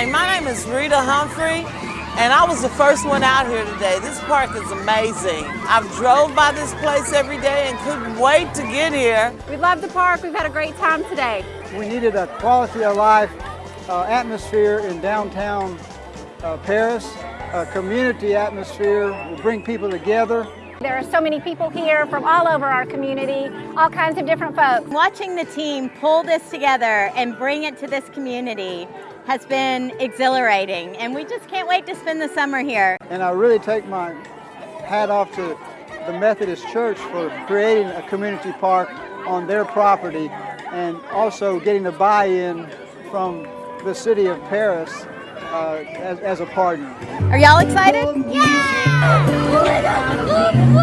is Rita Humphrey, and I was the first one out here today. This park is amazing. I've drove by this place every day and couldn't wait to get here. We love the park. We've had a great time today. We needed a quality of life uh, atmosphere in downtown uh, Paris, a community atmosphere will bring people together. There are so many people here from all over our community, all kinds of different folks. Watching the team pull this together and bring it to this community has been exhilarating and we just can't wait to spend the summer here. And I really take my hat off to the Methodist Church for creating a community park on their property and also getting the buy-in from the city of Paris uh, as, as a partner. Are y'all excited? Yeah! Oh my god! Oh my god!